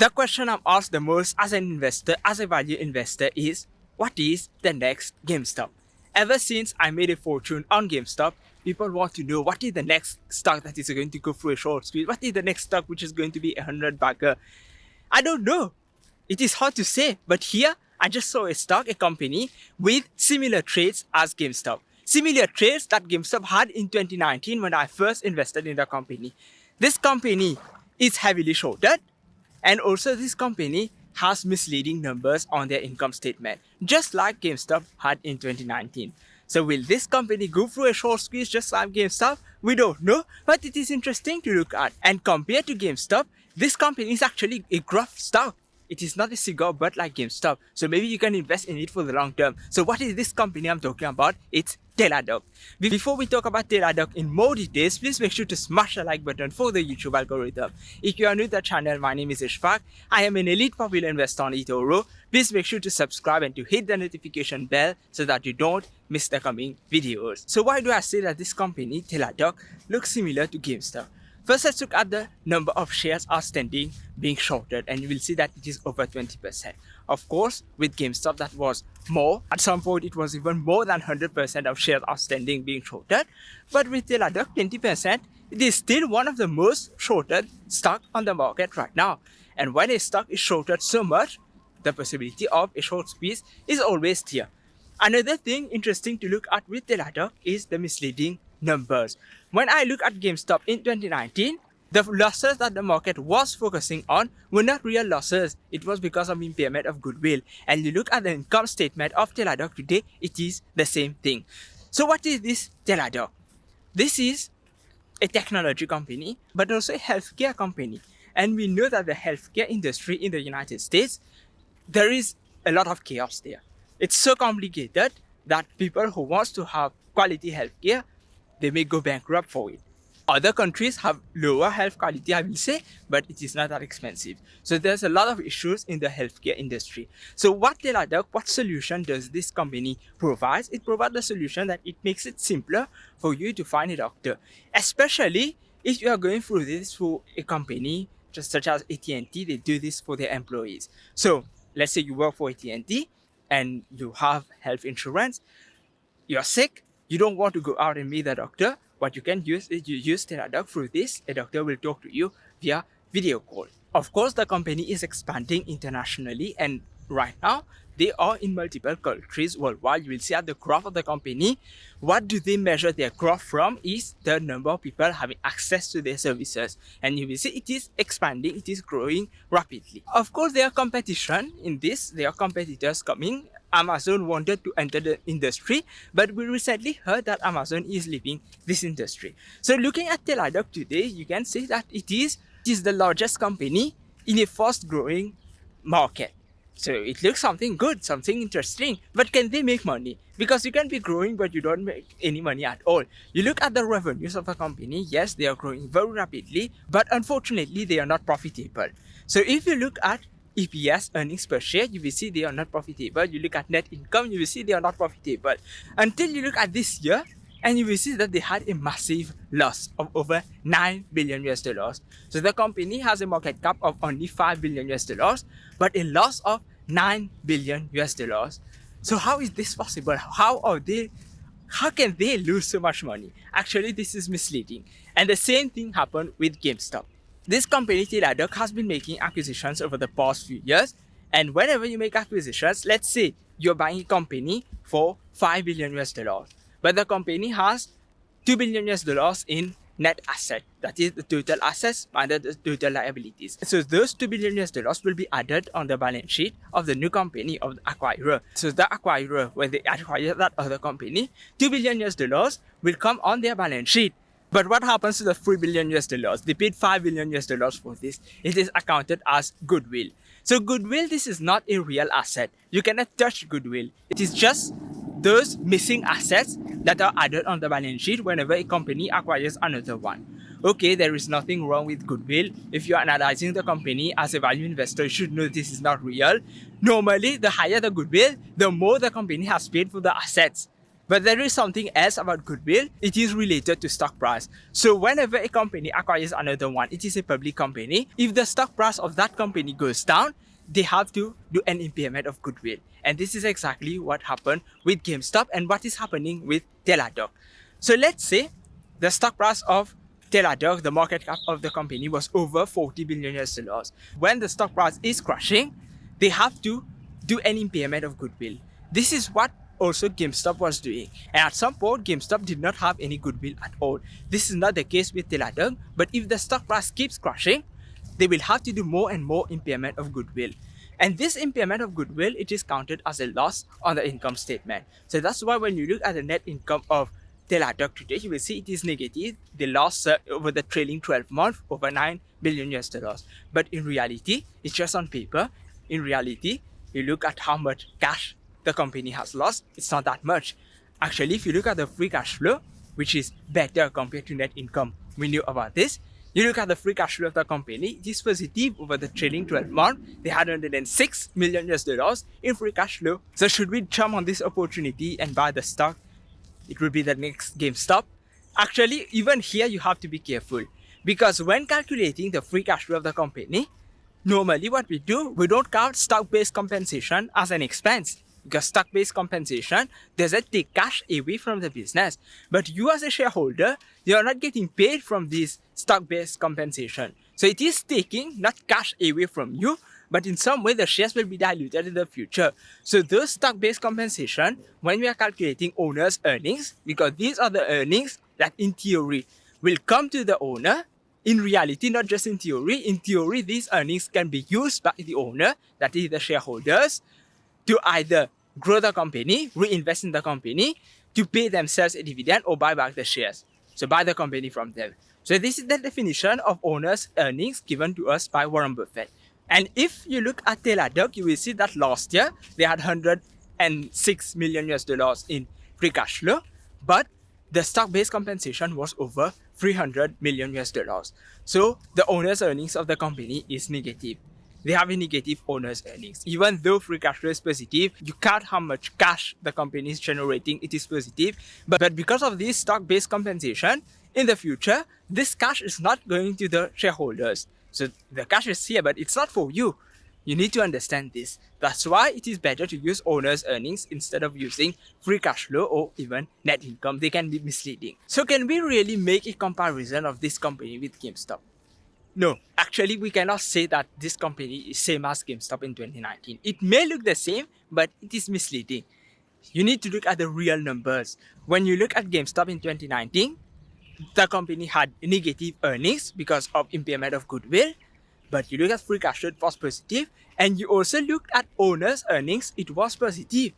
The question I'm asked the most as an investor, as a value investor is, what is the next GameStop? Ever since I made a fortune on GameStop, people want to know what is the next stock that is going to go through a short squeeze? What is the next stock which is going to be a hundred bagger? I don't know. It is hard to say, but here I just saw a stock, a company with similar traits as GameStop. Similar traits that GameStop had in 2019 when I first invested in the company. This company is heavily shorted and also this company has misleading numbers on their income statement, just like GameStop had in 2019. So will this company go through a short squeeze just like GameStop? We don't know, but it is interesting to look at. And compared to GameStop, this company is actually a growth stock. It is not a cigar butt like GameStop. So maybe you can invest in it for the long term. So what is this company I'm talking about? It's Teladoc. Before we talk about Teladoc in more details, please make sure to smash the like button for the YouTube algorithm. If you are new to the channel, my name is Ishfaq. I am an elite popular investor on eToro. Please make sure to subscribe and to hit the notification bell so that you don't miss the coming videos. So why do I say that this company, Teladoc, looks similar to GameStop? First, let's look at the number of shares outstanding being shorted and you will see that it is over 20%. Of course, with GameStop that was more. At some point, it was even more than 100% of shares outstanding being shorted. But with Teladoc 20%, it is still one of the most shorted stock on the market right now. And when a stock is shorted so much, the possibility of a short squeeze is always there. Another thing interesting to look at with Teladoc is the misleading numbers. When I look at GameStop in 2019, the losses that the market was focusing on were not real losses. It was because of impairment of goodwill. And you look at the income statement of Teladoc today, it is the same thing. So what is this Teladoc? This is a technology company, but also a healthcare company. And we know that the healthcare industry in the United States, there is a lot of chaos there. It's so complicated that people who wants to have quality healthcare they may go bankrupt for it. Other countries have lower health quality, I will say, but it is not that expensive. So there's a lot of issues in the healthcare industry. So what Teladoc, what solution does this company provide? It provides a solution that it makes it simpler for you to find a doctor, especially if you are going through this through a company just such as AT&T, they do this for their employees. So let's say you work for AT&T and you have health insurance, you're sick, you don't want to go out and meet the doctor, what you can use is you use Teladoc through this. A doctor will talk to you via video call. Of course, the company is expanding internationally and right now they are in multiple countries worldwide. You will see at the graph of the company, what do they measure their growth from is the number of people having access to their services. And you will see it is expanding, it is growing rapidly. Of course, there are competition in this, there are competitors coming Amazon wanted to enter the industry, but we recently heard that Amazon is leaving this industry. So looking at Teladoc today, you can see that it is, it is the largest company in a fast growing market. So it looks something good, something interesting, but can they make money? Because you can be growing, but you don't make any money at all. You look at the revenues of a company, yes, they are growing very rapidly, but unfortunately, they are not profitable. So if you look at EPS, earnings per share, you will see they are not profitable. You look at net income, you will see they are not profitable. Until you look at this year, and you will see that they had a massive loss of over 9 billion US dollars. So the company has a market cap of only 5 billion US dollars, but a loss of 9 billion US dollars. So how is this possible? How are they how can they lose so much money? Actually, this is misleading. And the same thing happened with GameStop. This company Teladoc has been making acquisitions over the past few years and whenever you make acquisitions, let's say you're buying a company for 5 billion US dollars, but the company has 2 billion US dollars in net asset, that is the total assets minus the total liabilities. So those 2 billion US dollars will be added on the balance sheet of the new company of the acquirer. So the acquirer, when they acquire that other company, 2 billion US dollars will come on their balance sheet but what happens to the 3 billion US dollars? They paid 5 billion US dollars for this. It is accounted as goodwill. So goodwill, this is not a real asset. You cannot touch goodwill. It is just those missing assets that are added on the balance sheet whenever a company acquires another one. Okay, there is nothing wrong with goodwill. If you are analyzing the company as a value investor, you should know this is not real. Normally, the higher the goodwill, the more the company has paid for the assets. But there is something else about goodwill. It is related to stock price. So whenever a company acquires another one, it is a public company. If the stock price of that company goes down, they have to do an impairment of goodwill. And this is exactly what happened with GameStop and what is happening with Teladoc. So let's say the stock price of Teladoc, the market cap of the company was over 40 billion US dollars. When the stock price is crashing, they have to do an impairment of goodwill. This is what also GameStop was doing. And at some point, GameStop did not have any goodwill at all. This is not the case with Teladoc, but if the stock price keeps crashing, they will have to do more and more impairment of goodwill. And this impairment of goodwill, it is counted as a loss on the income statement. So that's why when you look at the net income of Teladoc today, you will see it is negative. They lost uh, over the trailing 12 months over 9 billion US dollars. But in reality, it's just on paper. In reality, you look at how much cash the company has lost, it's not that much. Actually, if you look at the free cash flow, which is better compared to net income, we knew about this. You look at the free cash flow of the company, it is positive over the trailing 12 months. They had 106 million US dollars in free cash flow. So should we jump on this opportunity and buy the stock? It would be the next GameStop. Actually, even here you have to be careful because when calculating the free cash flow of the company, normally what we do, we don't count stock-based compensation as an expense because stock-based compensation doesn't take cash away from the business. But you as a shareholder, you are not getting paid from this stock-based compensation. So it is taking not cash away from you, but in some way the shares will be diluted in the future. So those stock-based compensation, when we are calculating owner's earnings, because these are the earnings that in theory will come to the owner, in reality, not just in theory, in theory, these earnings can be used by the owner, that is the shareholders, to either grow the company, reinvest in the company, to pay themselves a dividend or buy back the shares. So buy the company from them. So this is the definition of owner's earnings given to us by Warren Buffett. And if you look at Teladoc, you will see that last year they had 106 million US dollars in free cash flow, but the stock-based compensation was over 300 million US dollars. So the owner's earnings of the company is negative they have a negative owner's earnings. Even though free cash flow is positive, you count how much cash the company is generating, it is positive. But, but because of this stock-based compensation, in the future, this cash is not going to the shareholders. So the cash is here, but it's not for you. You need to understand this. That's why it is better to use owner's earnings instead of using free cash flow or even net income. They can be misleading. So can we really make a comparison of this company with GameStop? No, actually we cannot say that this company is same as GameStop in 2019. It may look the same, but it is misleading. You need to look at the real numbers. When you look at GameStop in 2019, the company had negative earnings because of impairment of goodwill. But you look at free cash flow, it was positive. And you also looked at owners' earnings, it was positive.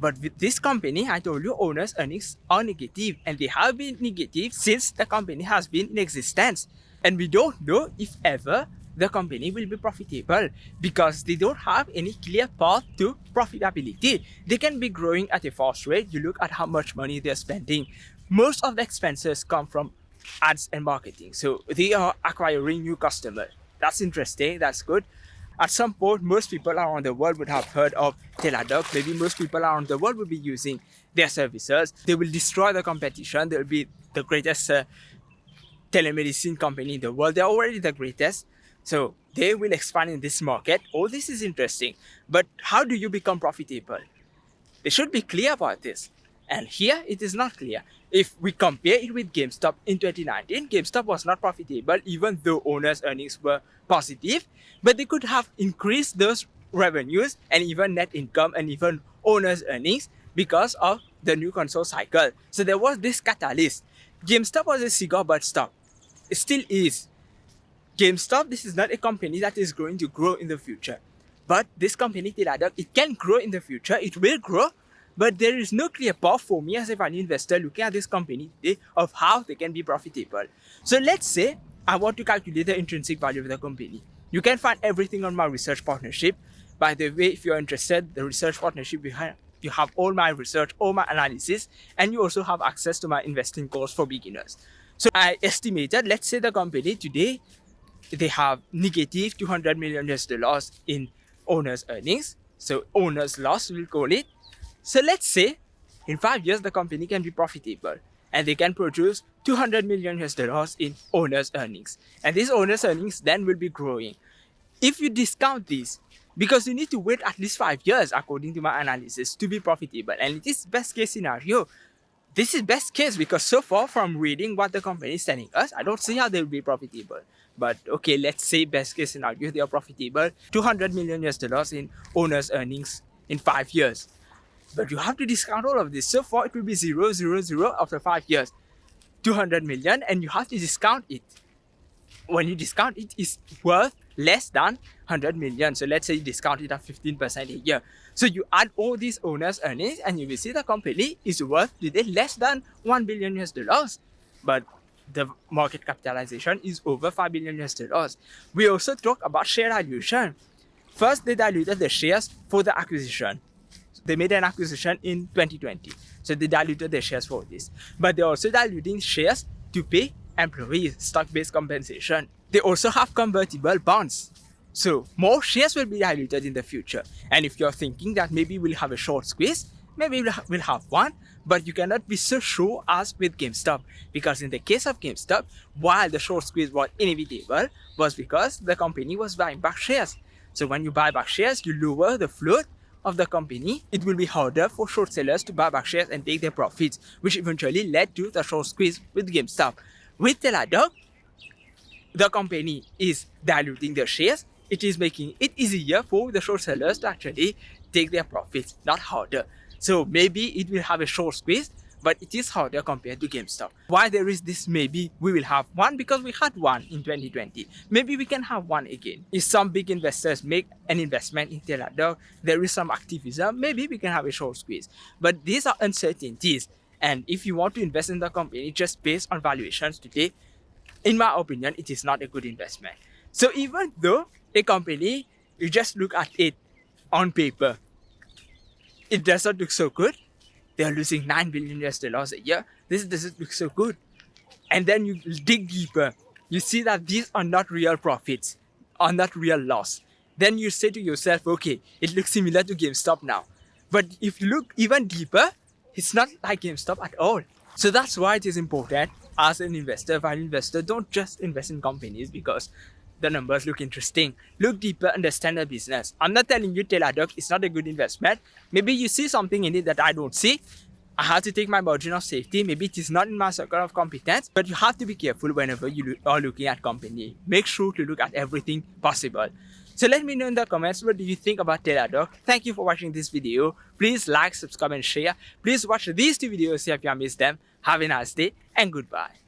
But with this company, I told you owners' earnings are negative and they have been negative since the company has been in existence. And we don't know if ever the company will be profitable because they don't have any clear path to profitability. They can be growing at a fast rate. You look at how much money they're spending. Most of the expenses come from ads and marketing. So they are acquiring new customers. That's interesting. That's good. At some point, most people around the world would have heard of Teladoc. Maybe most people around the world will be using their services. They will destroy the competition. They'll be the greatest uh, telemedicine company in the world. They're already the greatest. So they will expand in this market. All this is interesting. But how do you become profitable? They should be clear about this. And here it is not clear. If we compare it with GameStop in 2019, GameStop was not profitable even though owners' earnings were positive, but they could have increased those revenues and even net income and even owners' earnings because of the new console cycle. So there was this catalyst. GameStop was a cigar butt stock still is. GameStop, this is not a company that is going to grow in the future. But this company, Teladoc, it can grow in the future. It will grow. But there is no clear path for me as a value investor looking at this company today of how they can be profitable. So let's say I want to calculate the intrinsic value of the company. You can find everything on my research partnership. By the way, if you're interested, the research partnership behind you have all my research, all my analysis, and you also have access to my investing course for beginners. So I estimated, let's say the company today, they have negative 200 million US dollars in owner's earnings. So owner's loss, we'll call it. So let's say in five years the company can be profitable and they can produce 200 million US dollars in owner's earnings. And these owner's earnings then will be growing. If you discount this, because you need to wait at least five years according to my analysis to be profitable and it is best case scenario this is best case because so far from reading what the company is telling us i don't see how they will be profitable. But okay let's say best case scenario they are profitable. 200 million us dollars in owners earnings in five years. But you have to discount all of this. So far it will be zero zero zero after five years. 200 million and you have to discount it. When you discount it, it is worth less than 100 million. So let's say you discount it at 15% a year. So you add all these owners' earnings and you will see the company is worth today less than 1 billion US dollars. But the market capitalization is over 5 billion US dollars. We also talk about share dilution. First, they diluted the shares for the acquisition. They made an acquisition in 2020. So they diluted the shares for this. But they're also diluting shares to pay employees stock-based compensation. They also have convertible bonds. So more shares will be diluted in the future. And if you're thinking that maybe we'll have a short squeeze, maybe we'll have one, but you cannot be so sure as with GameStop. Because in the case of GameStop, while the short squeeze was inevitable, was because the company was buying back shares. So when you buy back shares, you lower the float of the company, it will be harder for short sellers to buy back shares and take their profits, which eventually led to the short squeeze with GameStop. With Teladoc, the company is diluting their shares. It is making it easier for the short sellers to actually take their profits, not harder. So maybe it will have a short squeeze, but it is harder compared to GameStop. Why there is this maybe we will have one because we had one in 2020. Maybe we can have one again. If some big investors make an investment in Teladoc, there is some activism, maybe we can have a short squeeze. But these are uncertainties and if you want to invest in the company just based on valuations today, in my opinion, it is not a good investment. So even though a company, you just look at it on paper, it doesn't look so good. They are losing 9 billion US dollars a year. This doesn't look so good. And then you dig deeper. You see that these are not real profits, are not real loss. Then you say to yourself, okay, it looks similar to GameStop now. But if you look even deeper, it's not like GameStop at all. So that's why it is important as an investor, value investor, don't just invest in companies because the numbers look interesting. Look deeper, understand the business. I'm not telling you Teladoc is not a good investment. Maybe you see something in it that I don't see. I have to take my margin of safety. Maybe it is not in my circle of competence, but you have to be careful whenever you are looking at company. Make sure to look at everything possible. So let me know in the comments what do you think about Teladoc. Thank you for watching this video. Please like, subscribe and share. Please watch these two videos if you have missed them. Have a nice day and goodbye.